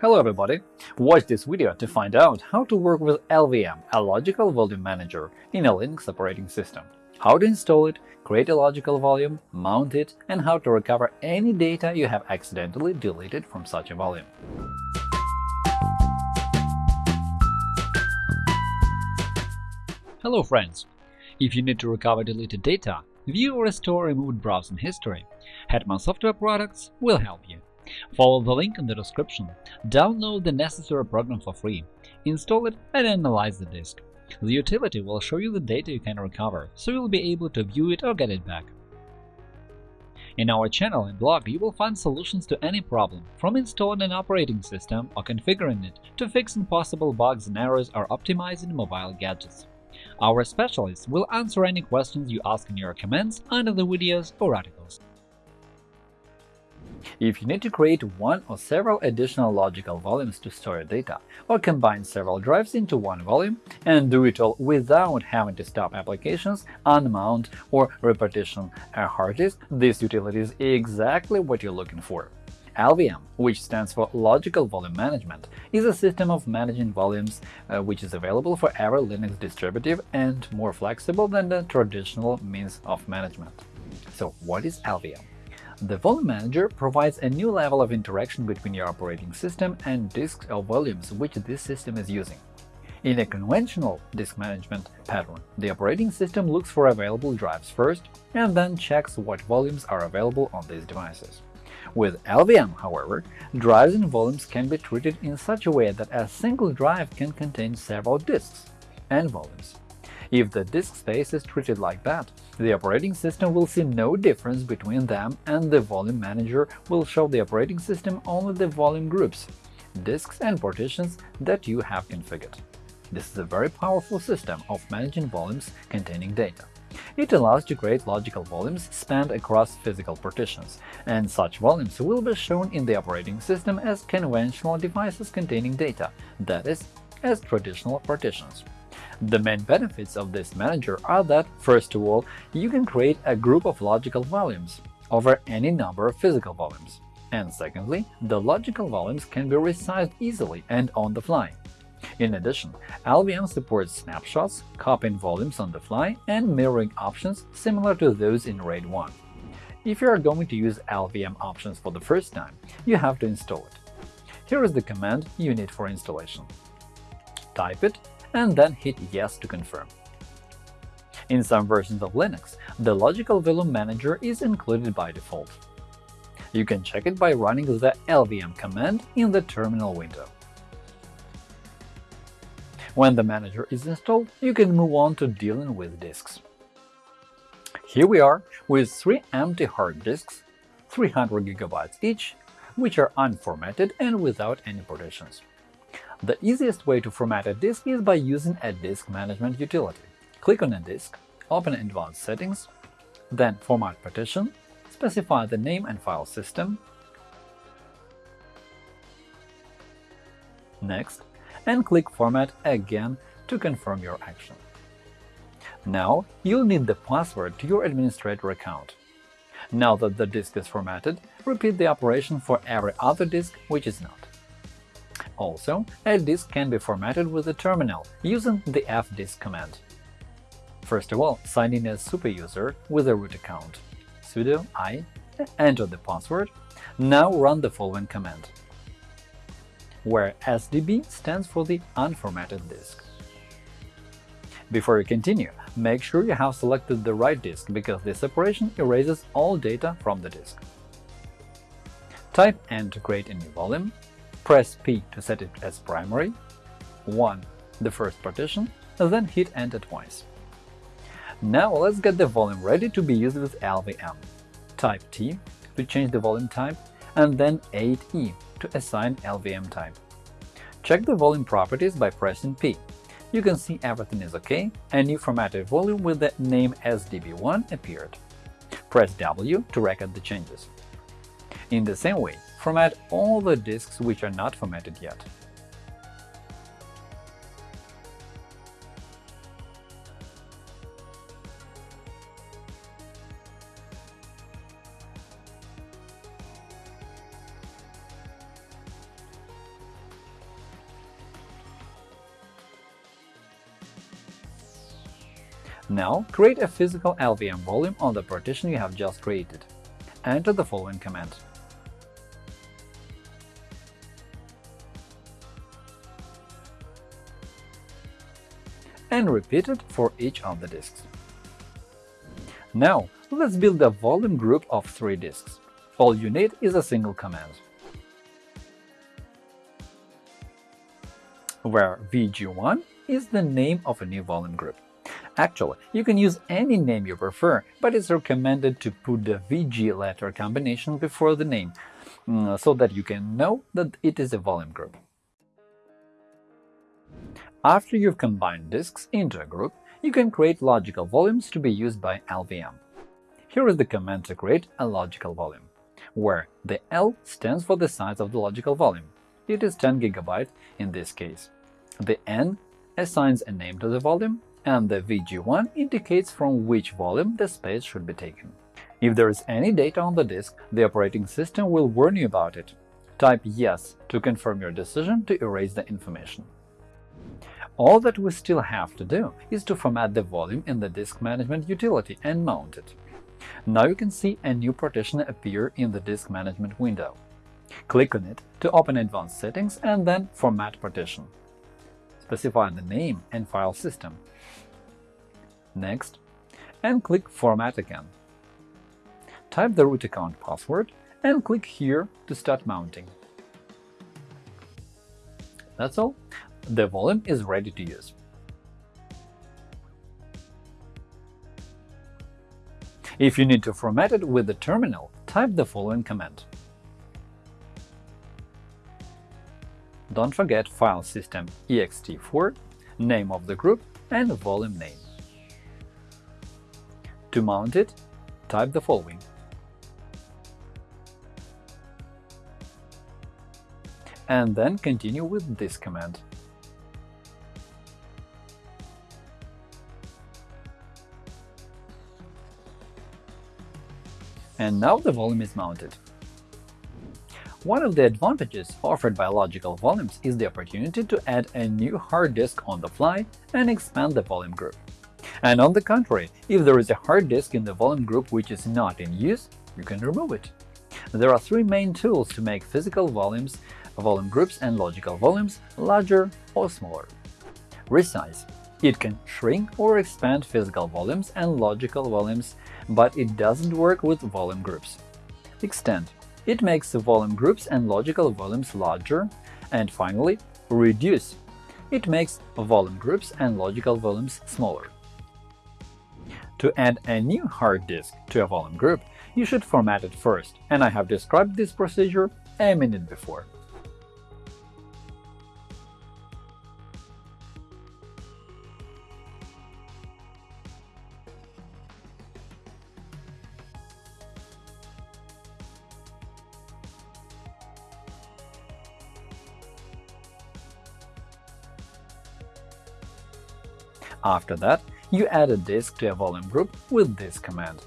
Hello everybody! Watch this video to find out how to work with LVM, a Logical Volume Manager, in a Linux operating system, how to install it, create a logical volume, mount it, and how to recover any data you have accidentally deleted from such a volume. Hello friends! If you need to recover deleted data, view or restore removed browsing history, Hetman Software Products will help you. Follow the link in the description, download the necessary program for free, install it and analyze the disk. The utility will show you the data you can recover, so you'll be able to view it or get it back. In our channel and blog, you will find solutions to any problem, from installing an operating system or configuring it to fixing possible bugs and errors or optimizing mobile gadgets. Our specialists will answer any questions you ask in your comments under the videos or articles. If you need to create one or several additional logical volumes to store data, or combine several drives into one volume, and do it all without having to stop applications, unmount or repartition a hard disk, this utility is exactly what you're looking for. LVM, which stands for Logical Volume Management, is a system of managing volumes uh, which is available for every Linux distributive and more flexible than the traditional means of management. So what is LVM? The Volume Manager provides a new level of interaction between your operating system and disks or volumes which this system is using. In a conventional disk management pattern, the operating system looks for available drives first and then checks what volumes are available on these devices. With LVM, however, drives and volumes can be treated in such a way that a single drive can contain several disks and volumes. If the disk space is treated like that, the operating system will see no difference between them and the volume manager will show the operating system only the volume groups, disks and partitions that you have configured. This is a very powerful system of managing volumes containing data. It allows to create logical volumes spanned across physical partitions, and such volumes will be shown in the operating system as conventional devices containing data, that is, as traditional partitions. The main benefits of this manager are that, first of all, you can create a group of logical volumes over any number of physical volumes. And secondly, the logical volumes can be resized easily and on the fly. In addition, LVM supports snapshots, copying volumes on the fly, and mirroring options similar to those in RAID 1. If you are going to use LVM options for the first time, you have to install it. Here is the command you need for installation. Type it and then hit Yes to confirm. In some versions of Linux, the Logical Volume Manager is included by default. You can check it by running the lvm command in the terminal window. When the manager is installed, you can move on to dealing with disks. Here we are with three empty hard disks, 300 GB each, which are unformatted and without any partitions. The easiest way to format a disk is by using a disk management utility. Click on a disk, open Advanced Settings, then Format Partition, specify the name and file system, Next, and click Format again to confirm your action. Now you'll need the password to your administrator account. Now that the disk is formatted, repeat the operation for every other disk which is not. Also, a disk can be formatted with a terminal using the fdisk command. First of all, sign in as superuser with a root account. sudo i, enter the password. Now run the following command, where SDB stands for the unformatted disk. Before you continue, make sure you have selected the right disk, because this operation erases all data from the disk. Type and to create a new volume, Press P to set it as primary, 1 the first partition, then hit Enter twice. Now let's get the volume ready to be used with LVM. Type T to change the volume type, and then 8E to assign LVM type. Check the volume properties by pressing P. You can see everything is OK, a new formatted volume with the name SDB1 appeared. Press W to record the changes. In the same way, Format all the disks which are not formatted yet. Now, create a physical LVM volume on the partition you have just created. Enter the following command. And repeat it for each of the disks. Now, let's build a volume group of three disks. All you need is a single command. where VG1 is the name of a new volume group. Actually, you can use any name you prefer, but it's recommended to put the VG letter combination before the name, mm, so that you can know that it is a volume group. After you've combined disks into a group, you can create logical volumes to be used by LVM. Here is the command to create a logical volume, where the L stands for the size of the logical volume. It is 10 GB in this case. The N assigns a name to the volume, and the VG1 indicates from which volume the space should be taken. If there is any data on the disk, the operating system will warn you about it. Type Yes to confirm your decision to erase the information. All that we still have to do is to format the volume in the Disk Management utility and mount it. Now you can see a new partition appear in the Disk Management window. Click on it to open Advanced Settings and then Format Partition. Specify the name and file system. Next, and click Format again. Type the root account password and click here to start mounting. That's all the volume is ready to use. If you need to format it with the terminal, type the following command. Don't forget file system ext4, name of the group, and volume name. To mount it, type the following and then continue with this command. And now the volume is mounted. One of the advantages offered by logical volumes is the opportunity to add a new hard disk on the fly and expand the volume group. And on the contrary, if there is a hard disk in the volume group which is not in use, you can remove it. There are three main tools to make physical volumes, volume groups and logical volumes larger or smaller. Resize it can shrink or expand physical volumes and logical volumes, but it doesn't work with volume groups. Extend. It makes the volume groups and logical volumes larger. And finally, reduce. It makes volume groups and logical volumes smaller. To add a new hard disk to a volume group, you should format it first, and I have described this procedure a minute before. After that, you add a disk to a volume group with this command,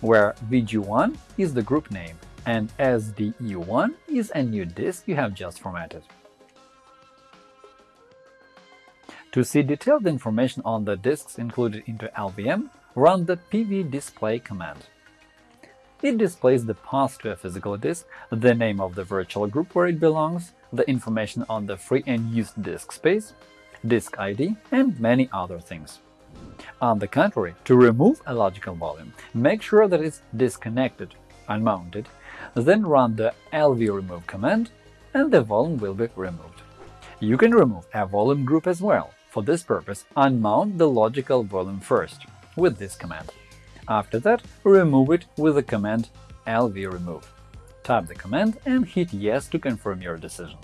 where VG1 is the group name and SDE1 is a new disk you have just formatted. To see detailed information on the disks included into LVM, run the pvdisplay command. It displays the path to a physical disk, the name of the virtual group where it belongs, the information on the free and used disk space, disk ID, and many other things. On the contrary, to remove a logical volume, make sure that it's disconnected, unmounted, then run the lvremove command and the volume will be removed. You can remove a volume group as well. For this purpose, unmount the logical volume first with this command. After that, remove it with the command lvremove. Type the command and hit Yes to confirm your decision.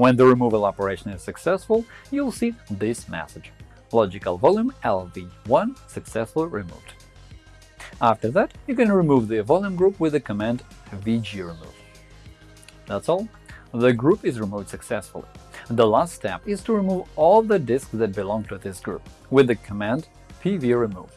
When the removal operation is successful, you'll see this message logical volume LV1 successfully removed. After that, you can remove the volume group with the command vgremove. That's all. The group is removed successfully. The last step is to remove all the disks that belong to this group with the command pvremove.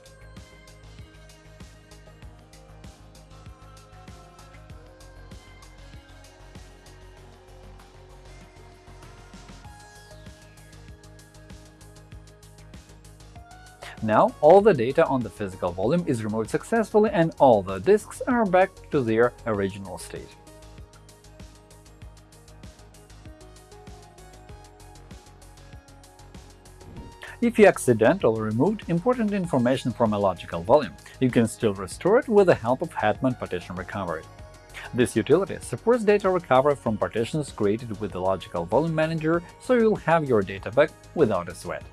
Now all the data on the physical volume is removed successfully and all the disks are back to their original state. If you accidentally removed important information from a logical volume, you can still restore it with the help of Hetman Partition Recovery. This utility supports data recovery from partitions created with the Logical Volume Manager, so you'll have your data back without a sweat.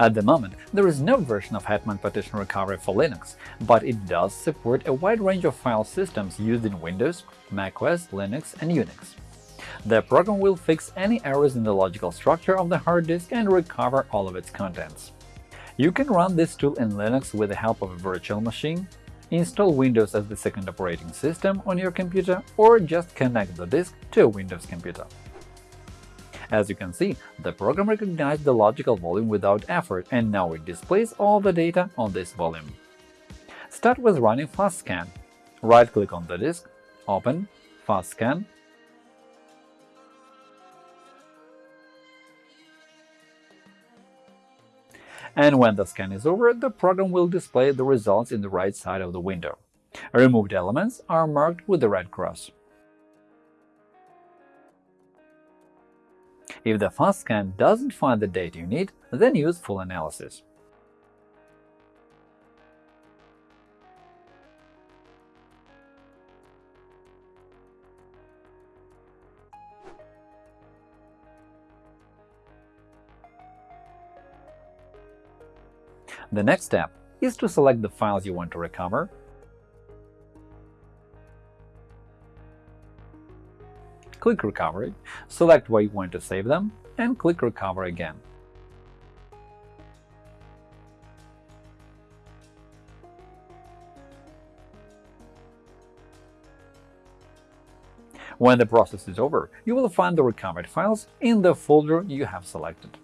At the moment, there is no version of Hetman Partition Recovery for Linux, but it does support a wide range of file systems used in Windows, macOS, Linux, and Unix. The program will fix any errors in the logical structure of the hard disk and recover all of its contents. You can run this tool in Linux with the help of a virtual machine, install Windows as the second operating system on your computer, or just connect the disk to a Windows computer. As you can see, the program recognized the logical volume without effort, and now it displays all the data on this volume. Start with running FastScan. Right-click on the disk, open, FastScan, and when the scan is over, the program will display the results in the right side of the window. Removed elements are marked with the red cross. If the fast scan doesn't find the data you need, then use full analysis. The next step is to select the files you want to recover, click Recovery, select where you want to save them, and click Recover again. When the process is over, you will find the recovered files in the folder you have selected.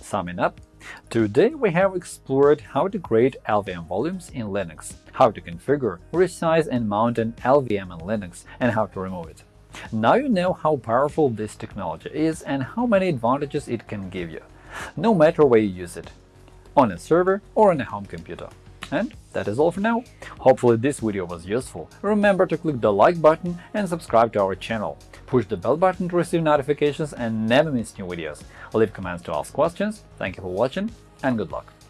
Summing up, today we have explored how to create LVM volumes in Linux, how to configure, resize and mount an LVM in Linux, and how to remove it. Now you know how powerful this technology is and how many advantages it can give you, no matter where you use it – on a server or on a home computer. And that is all for now. Hopefully this video was useful. Remember to click the like button and subscribe to our channel. Push the bell button to receive notifications and never miss new videos. Leave comments to ask questions. Thank you for watching and good luck!